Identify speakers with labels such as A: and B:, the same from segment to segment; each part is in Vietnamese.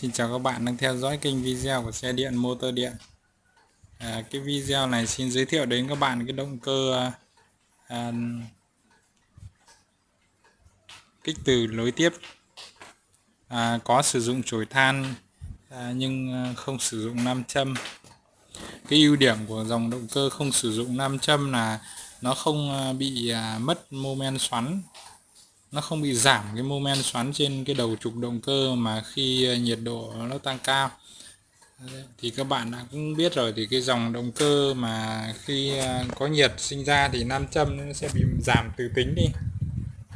A: Xin chào các bạn đang theo dõi kênh video của xe điện motor điện. À, Cái video này xin giới thiệu đến các bạn cái động cơ à, kích từ nối tiếp. À, có sử dụng chổi than à, nhưng à, không sử dụng nam châm. Cái ưu điểm của dòng động cơ không sử dụng nam châm là nó không à, bị à, mất mô men xoắn nó không bị giảm cái mô men xoắn trên cái đầu trục động cơ mà khi ờ, nhiệt độ nó tăng cao. Thì các bạn đã cũng biết rồi thì cái dòng động cơ mà khi ờ, có nhiệt sinh ra thì nam châm nó sẽ bị giảm từ tính đi.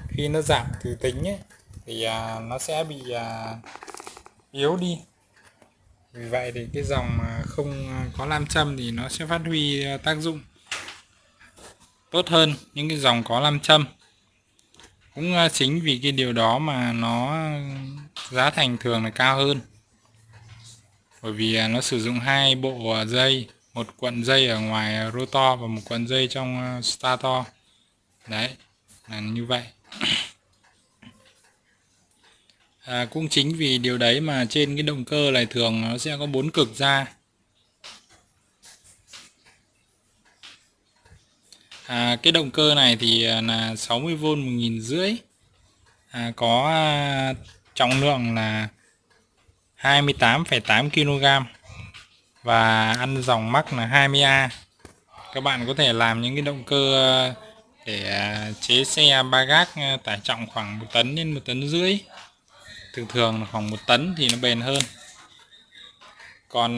A: Khi nó giảm từ tính ấy, thì ờ, nó sẽ bị yếu đi. Vì vậy thì cái dòng mà không có nam châm thì nó sẽ phát huy tác dụng tốt hơn những cái dòng có nam châm cũng ờ, chính vì cái điều đó mà nó ờ, giá thành thường là cao hơn. Bởi vì ờ, nó sử dụng hai bộ dây một cuộn dây ở ngoài rotor và một cuộn dây trong stator. Đấy là như vậy. À, cũng chính vì điều đấy mà trên cái động cơ này thường nó sẽ có bốn cực ra. À, cái động cơ này thì à, là 60V một nghìn rưỡi. À, có à, trọng lượng là 28,8 kg và ăn dòng mắc là 20A các bạn có thể làm những cái động cơ à, để chế xe ba gác tải trọng khoảng một tấn đến một tấn rưỡi. Thường thường là khoảng một tấn thì nó bền hơn. Còn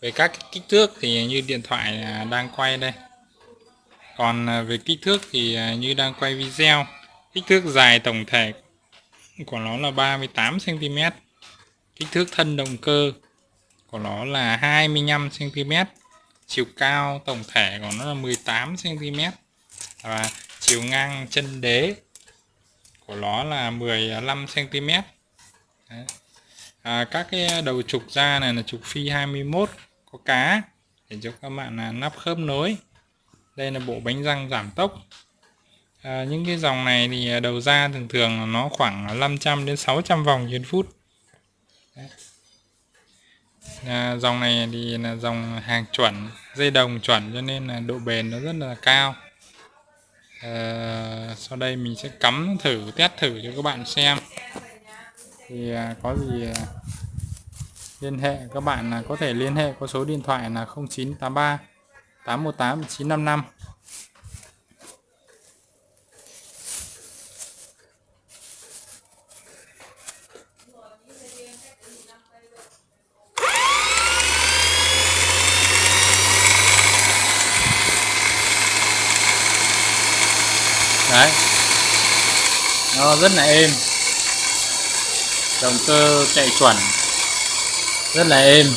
A: về các kích thước thì như điện thoại đang quay đây còn à, về kích thước thì à, như đang quay video kích thước dài tổng thể của nó là 38 cm kích thước thân động cơ của nó là 25 cm chiều cao tổng thể của nó là 18 cm và chiều ngang chân đế của nó là 15 cm Đấy. À, các cái đầu trục ra này là trục phi 21 có cá để cho các bạn là nắp khớp nối đây là bộ bánh răng giảm tốc. À, những cái dòng này thì à, đầu ra thường thường nó khoảng 500 đến 600 vòng trên phút. À, dòng này thì là dòng hàng chuẩn dây đồng chuẩn cho nên là độ bền nó rất là cao. À, sau đây mình sẽ cắm thử test thử cho các bạn xem. Thì à, có gì à, liên hệ các bạn là có thể liên hệ có số điện thoại là 0983 818 955 đấy. Nó rất là êm. Động cơ chạy chuẩn. Rất là êm.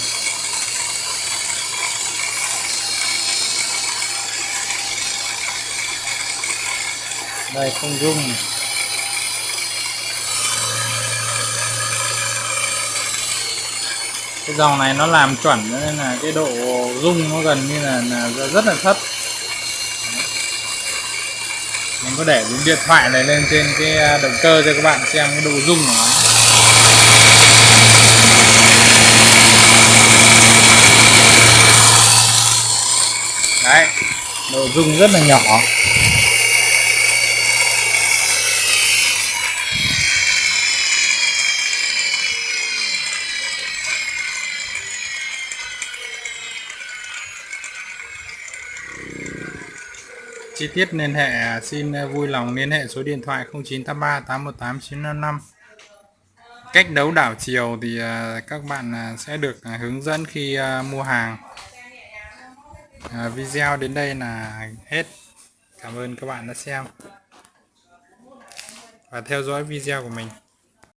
A: Đây không rung cái dòng này nó làm chuẩn nên là cái độ rung nó gần như là, là rất là thấp. Mình có để điện thoại này lên trên cái à, động cơ cho các bạn xem cái độ rung của nó. Đấy độ rung rất là nhỏ. Chi tiết liên hệ à, xin à, vui lòng liên hệ số điện thoại 0983 818 955 cách đấu đảo chiều thì à, các bạn sẽ được hướng dẫn khi mua hàng. Video đến đây là hết. Cảm ơn các bạn đã xem. Và theo dõi video của mình.